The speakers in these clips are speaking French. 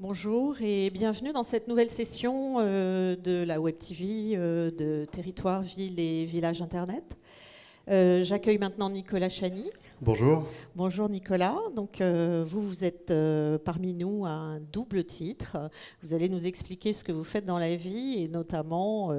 Bonjour et bienvenue dans cette nouvelle session euh, de la Web TV euh, de Territoire, Ville et Village Internet. Euh, j'accueille maintenant Nicolas Chani. Bonjour. Bonjour Nicolas. Donc vous, vous êtes parmi nous à un double titre. Vous allez nous expliquer ce que vous faites dans la vie et notamment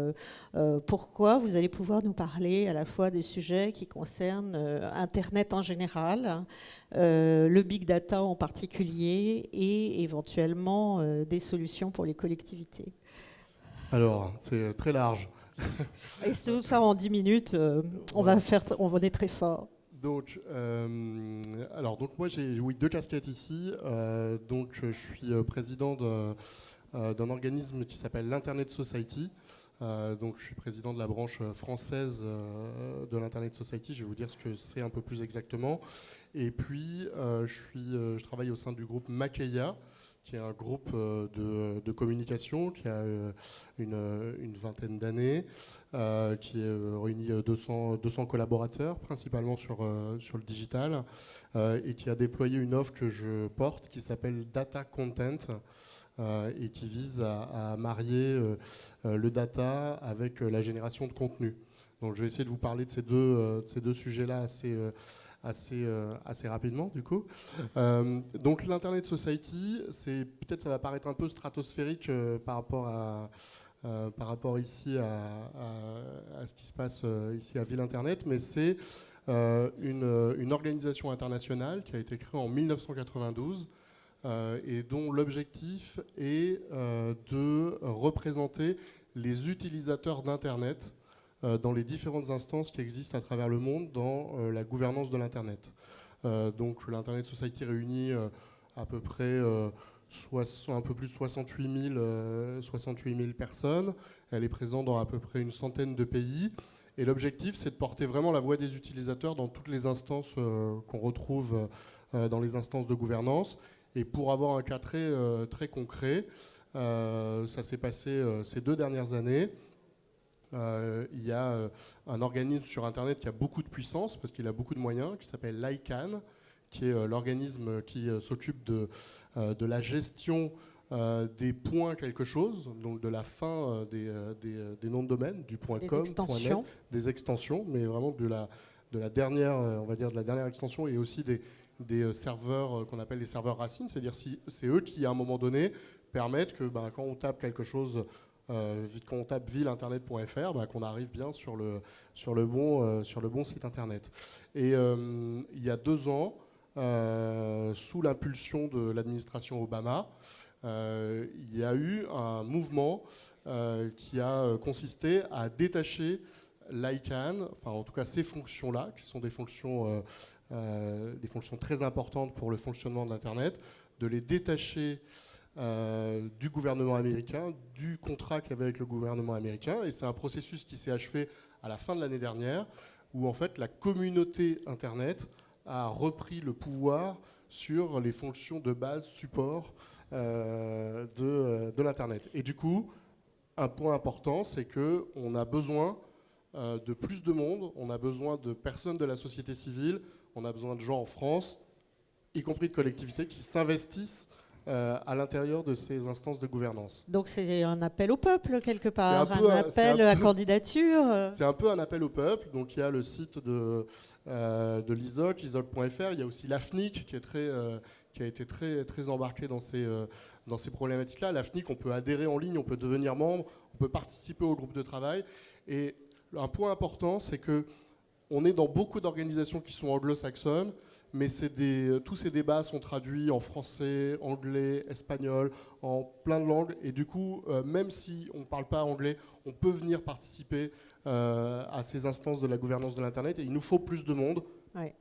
pourquoi vous allez pouvoir nous parler à la fois des sujets qui concernent Internet en général, le big data en particulier et éventuellement des solutions pour les collectivités. Alors, c'est très large. Et tout ça en 10 minutes, euh, on, va faire, on va être très fort. Donc, euh, alors, donc moi j'ai oui, deux casquettes ici. Euh, donc, je suis président d'un organisme qui s'appelle l'Internet Society. donc, je suis président de la branche française de l'Internet Society. Je vais vous dire ce que c'est un peu plus exactement. Et puis, je, suis, je travaille au sein du groupe Makeya, qui est un groupe euh, de, communication qui a euh, une, vingtaine d'années, euh, qui réunit 200, 200 collaborateurs, principalement sur, sur le digital, et qui a déployé une offre que je porte qui s'appelle Data Content. et qui vise à, marier le data avec la génération de contenu. Donc je vais essayer de vous parler de ces deux, ces deux sujets-là assez, assez, euh, assez rapidement du coup. Euh, donc l'Internet Society, peut-être ça va paraître un peu stratosphérique euh, par rapport à ici à, ce qui se passe ici à Ville Internet, mais c'est une, organisation internationale qui a été créée en 1992 et dont l'objectif est de représenter les utilisateurs d'Internet dans les différentes instances qui existent à travers le monde dans euh, la gouvernance de l'Internet. Euh, donc l'Internet Society réunit à peu près un peu plus de 68 000, 68 personnes. Elle est présente dans à peu près une centaine de pays. Et l'objectif, c'est de porter vraiment la voix des utilisateurs dans toutes les instances qu'on retrouve dans les instances de gouvernance. Et pour avoir un cas très concret, ça s'est passé ces deux dernières années. Euh, il y a euh, un organisme sur Internet qui a beaucoup de puissance parce qu'il a beaucoup de moyens, qui s'appelle l'ICANN, qui est euh, l'organisme qui s'occupe de, de la gestion des points quelque chose, donc de la fin des, des, noms de domaine, du point .com, extensions. des extensions, mais vraiment de la, de la dernière, on va dire de la dernière extension et aussi des, des serveurs qu'on appelle les serveurs racines, c'est-à-dire si c'est eux qui à un moment donné permettent que ben, quand on tape quelque chose euh, quand on tape villeinternet.fr, bah, qu'on arrive bien sur le, sur, le bon, euh, sur le bon site internet. Et euh, il y a deux ans, sous l'impulsion de l'administration Obama, il y a eu un mouvement qui a consisté à détacher l'ICANN, enfin en tout cas ces fonctions-là, qui sont des fonctions, des fonctions très importantes pour le fonctionnement de l'Internet, de les détacher euh, du gouvernement américain, du contrat qu'il y avait avec le gouvernement américain. Et c'est un processus qui s'est achevé à la fin de l'année dernière, où en fait la communauté Internet a repris le pouvoir sur les fonctions de base support euh, de, de l'Internet. Et du coup, un point important, c'est qu'on a besoin euh, de plus de monde, on a besoin de personnes de la société civile, on a besoin de gens en France, y compris de collectivités, qui s'investissent euh, à l'intérieur de ces instances de gouvernance. Donc c'est un appel au peuple quelque part, un, appel à candidature. C'est un peu un appel au peuple. Donc il y a le site de, euh, de l'ISOC, ISOC.fr. Il y a aussi l'AFNIC qui, est très, euh, qui a été très, très embarqué dans ces, dans ces problématiques-là. L'AFNIC, on peut adhérer en ligne, on peut devenir membre, on peut participer au groupe de travail. Et un point important, c'est que on est dans beaucoup d'organisations qui sont anglo-saxonnes mais des, tous ces débats sont traduits en français, anglais, espagnol, en plein de langues. Et du coup, euh, même si on ne parle pas anglais, on peut venir participer euh, à ces instances de la gouvernance de l'Internet. Et il nous faut plus de monde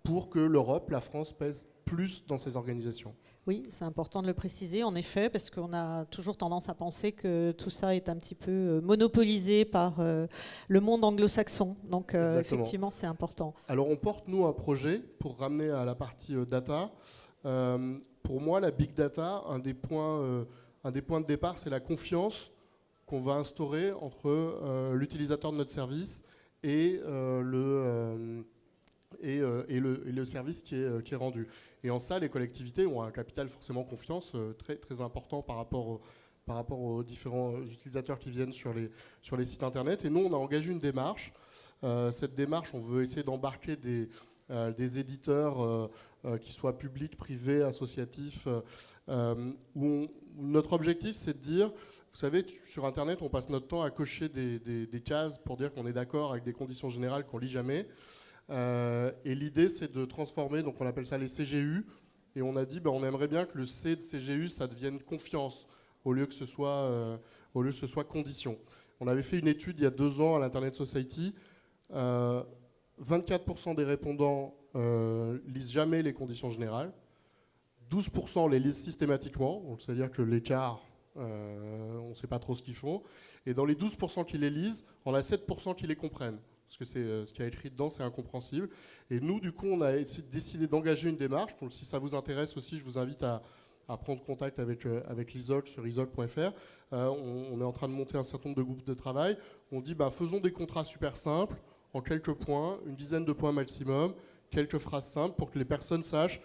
pour que l'Europe, la France, pèse plus dans ces organisations. Oui, c'est important de le préciser, en effet, parce qu'on a toujours tendance à penser que tout ça est un petit peu euh, monopolisé par euh, le monde anglo-saxon. Donc, euh, effectivement, c'est important. Alors, on porte, nous, un projet pour ramener à la partie data. pour moi, la big data, un des points, un des points de départ, c'est la confiance qu'on va instaurer entre l'utilisateur de notre service et le... Et, et, le, service qui est, qui est rendu. Et en ça, les collectivités ont un capital forcément confiance très, très important par rapport, par rapport aux différents utilisateurs qui viennent sur les, sur les sites internet. Et nous, on a engagé une démarche. cette démarche, on veut essayer d'embarquer des, des éditeurs qui soient publics, privés, associatifs, où notre objectif, c'est de dire vous savez, sur Internet, on passe notre temps à cocher des, cases pour dire qu'on est d'accord avec des conditions générales qu'on lit jamais. Euh, et l'idée, c'est de transformer, donc on appelle ça les CGU, et on a dit, ben, on aimerait bien que le C de CGU, ça devienne confiance, au lieu que ce soit, euh, au lieu que ce soit condition. On avait fait une étude il y a deux ans à l'Internet Society. 24% euh, des répondants lisent jamais les conditions générales. 12% les lisent systématiquement, c'est-à-dire que l'écart on ne sait pas trop ce qu'ils font. Et dans les 12% qui les lisent, on a 7% qui les comprennent. Parce que euh, ce qui a écrit dedans, c'est incompréhensible. Et nous, du coup, on a décidé d'engager une démarche. Si ça vous intéresse aussi, je vous invite à, prendre contact avec, euh, avec l'ISOC sur isoc.fr. on, est en train de monter un certain nombre de groupes de travail. On dit, bah, faisons des contrats super simples, en quelques points, une dizaine de points maximum, quelques phrases simples pour que les personnes sachent,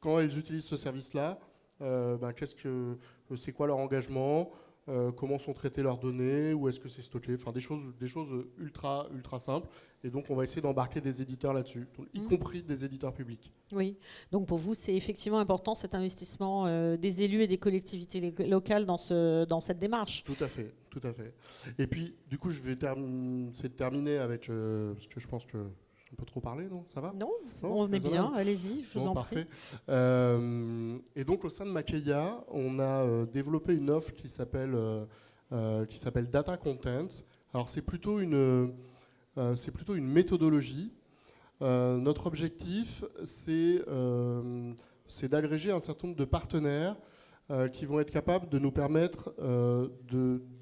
quand elles utilisent ce service-là, bah, euh, c'est quoi leur engagement, euh, comment sont traitées leurs données, où est-ce que c'est stocké, enfin des choses, des choses ultra, ultra simples. Et donc on va essayer d'embarquer des éditeurs là-dessus, y mmh. compris des éditeurs publics. Oui, donc pour vous c'est effectivement important cet investissement euh, des élus et des collectivités locales dans, ce, dans cette démarche. Tout à fait, tout à fait. Et puis du coup je vais terminer avec, parce que je pense que on peut trop parler, non? Ça va? Non, on est bien, allez-y, je vous en parfait. prie. Euh, et donc au sein de Makeya, on a euh, développé une offre qui s'appelle euh, qui s'appelle Data Content. Alors c'est plutôt une c'est plutôt une méthodologie. notre objectif, c'est c'est d'agréger un certain nombre de partenaires qui vont être capables de nous permettre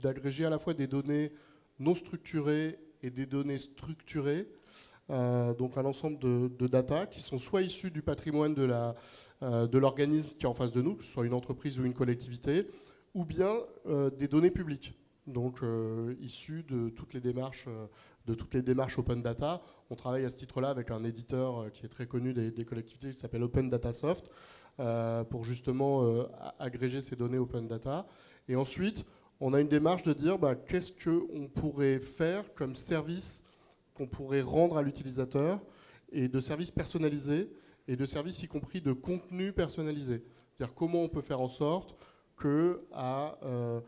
d'agréger à la fois des données non structurées et des données structurées euh, donc un ensemble de, data qui sont soit issus du patrimoine euh, de l'organisme qui est en face de nous, que ce soit une entreprise ou une collectivité, ou bien euh, des données publiques, donc issues de toutes les démarches de toutes les démarches open data. On travaille à ce titre-là avec un éditeur qui est très connu des, collectivités qui s'appelle Open Data Soft pour justement agréger ces données open data. Et ensuite, on a une démarche de dire bah, qu'est-ce qu'on pourrait faire comme service qu'on pourrait rendre à l'utilisateur et de services personnalisés et de services y compris de contenu personnalisé. C'est-à-dire comment on peut faire en sorte que à euh,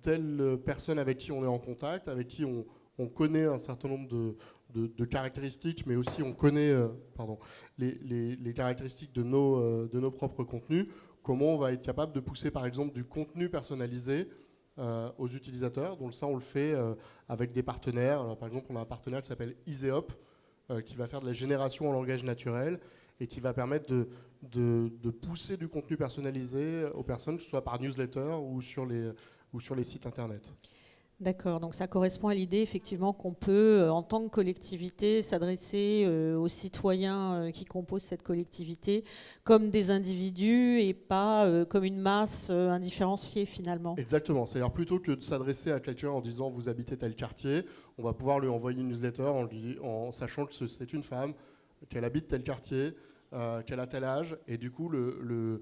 telle personne avec qui on est en contact, avec qui on, connaît un certain nombre de, caractéristiques, mais aussi on connaît euh, les, caractéristiques de nos, euh, de nos propres contenus, comment on va être capable de pousser par exemple du contenu personnalisé aux utilisateurs. Donc ça, on le fait euh, avec des partenaires. Alors, par exemple, on a un partenaire qui s'appelle Iseop, euh, qui va faire de la génération en langage naturel et qui va permettre de, de, pousser du contenu personnalisé aux personnes, que ce soit par newsletter ou sur les, ou sur les sites internet. D'accord, donc ça correspond à l'idée effectivement qu'on peut, euh, en tant que collectivité, s'adresser euh, aux citoyens euh, qui composent cette collectivité comme des individus et pas comme une masse indifférenciée finalement. Exactement, c'est-à-dire plutôt que de s'adresser à quelqu'un en disant vous habitez tel quartier, on va pouvoir lui envoyer une newsletter en, sachant que c'est une femme, qu'elle habite tel quartier, qu'elle a tel âge, et du coup, le,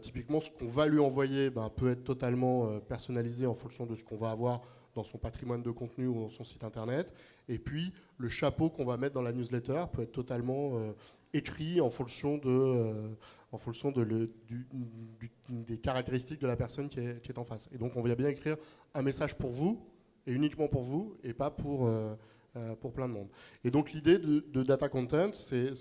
typiquement, ce qu'on va lui envoyer ben, peut être totalement personnalisé en fonction de ce qu'on va avoir dans son patrimoine de contenu ou dans son site internet. Et puis, le chapeau qu'on va mettre dans la newsletter peut être totalement euh, écrit en fonction, de, euh, en fonction des caractéristiques de la personne qui est, en face. Et donc, on va bien écrire un message pour vous, et uniquement pour vous, et pas pour, euh, pour plein de monde. Et donc, l'idée de, Data Content, c'est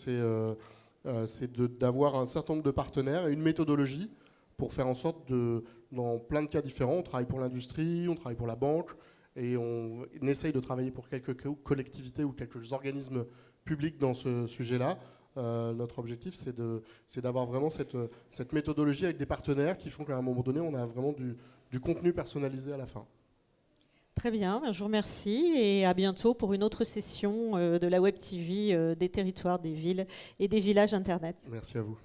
d'avoir un certain nombre de partenaires et une méthodologie pour faire en sorte de, dans plein de cas différents, on travaille pour l'industrie, on travaille pour la banque, et on, essaye de travailler pour quelques collectivités ou quelques organismes publics dans ce sujet-là. Euh, notre objectif, c'est d'avoir vraiment cette, cette, méthodologie avec des partenaires qui font qu'à un moment donné, on a vraiment du contenu personnalisé à la fin. Très bien, je vous remercie et à bientôt pour une autre session euh, de la Web TV euh, des territoires, des villes et des villages Internet. Merci à vous.